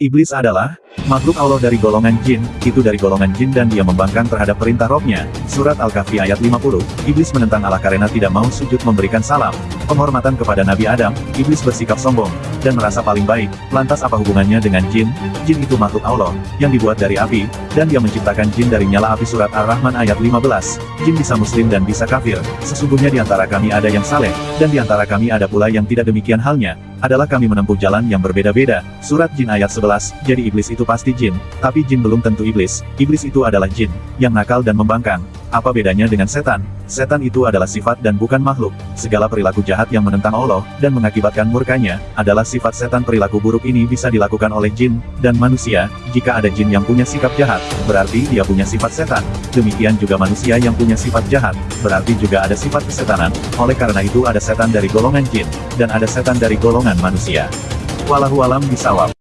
Iblis adalah makhluk Allah dari golongan jin, itu dari golongan jin dan dia membangkang terhadap perintah robnya. Surat Al-Kahfi ayat 50, Iblis menentang Allah karena tidak mau sujud memberikan salam. Penghormatan kepada Nabi Adam, Iblis bersikap sombong, dan merasa paling baik. Lantas apa hubungannya dengan jin? Jin itu makhluk Allah, yang dibuat dari api, dan dia menciptakan jin dari nyala api surat Ar-Rahman ayat 15. Jin bisa muslim dan bisa kafir. Sesungguhnya di antara kami ada yang saleh, dan di antara kami ada pula yang tidak demikian halnya adalah kami menempuh jalan yang berbeda-beda. Surat Jin ayat 11, jadi iblis itu pasti jin, tapi jin belum tentu iblis. Iblis itu adalah jin, yang nakal dan membangkang. Apa bedanya dengan setan? Setan itu adalah sifat dan bukan makhluk. Segala perilaku jahat yang menentang Allah, dan mengakibatkan murkanya, adalah sifat setan perilaku buruk ini bisa dilakukan oleh jin, dan manusia. Jika ada jin yang punya sikap jahat, berarti dia punya sifat setan. Demikian juga manusia yang punya sifat jahat, berarti juga ada sifat kesetanan. Oleh karena itu ada setan dari golongan jin, dan ada setan dari golongan manusia. Wallahualam bisawab.